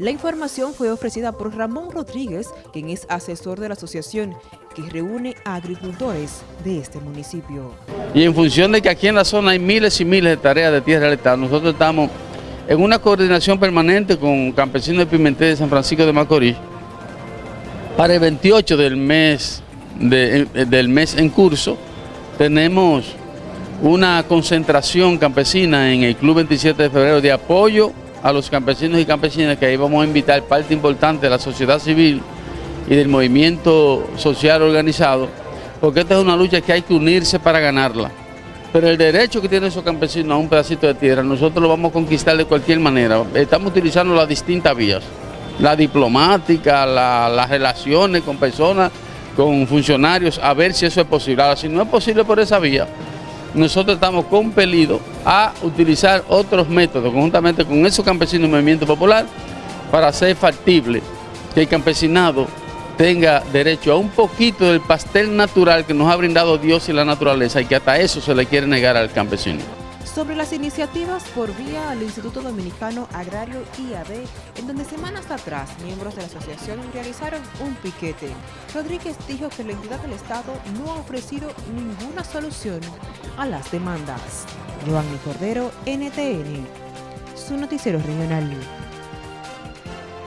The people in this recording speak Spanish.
La información fue ofrecida por Ramón Rodríguez, quien es asesor de la asociación que reúne a agricultores de este municipio. Y en función de que aquí en la zona hay miles y miles de tareas de tierra del Estado, nosotros estamos en una coordinación permanente con campesinos de Pimentel de San Francisco de Macorís para el 28 del mes, del mes en curso tenemos una concentración campesina en el Club 27 de Febrero de apoyo a los campesinos y campesinas que ahí vamos a invitar parte importante de la sociedad civil y del movimiento social organizado, porque esta es una lucha que hay que unirse para ganarla. Pero el derecho que tienen esos campesinos a un pedacito de tierra, nosotros lo vamos a conquistar de cualquier manera. Estamos utilizando las distintas vías, la diplomática, las relaciones con personas, con funcionarios, a ver si eso es posible. Ahora, si no es posible por esa vía, nosotros estamos compelidos a utilizar otros métodos, conjuntamente con esos campesinos del movimiento popular, para hacer factible que el campesinado tenga derecho a un poquito del pastel natural que nos ha brindado Dios y la naturaleza y que hasta eso se le quiere negar al campesino. Sobre las iniciativas por vía al Instituto Dominicano Agrario IAD, en donde semanas atrás miembros de la asociación realizaron un piquete, Rodríguez dijo que la entidad del Estado no ha ofrecido ninguna solución a las demandas. Giovanni Cordero, NTN, su noticiero regional.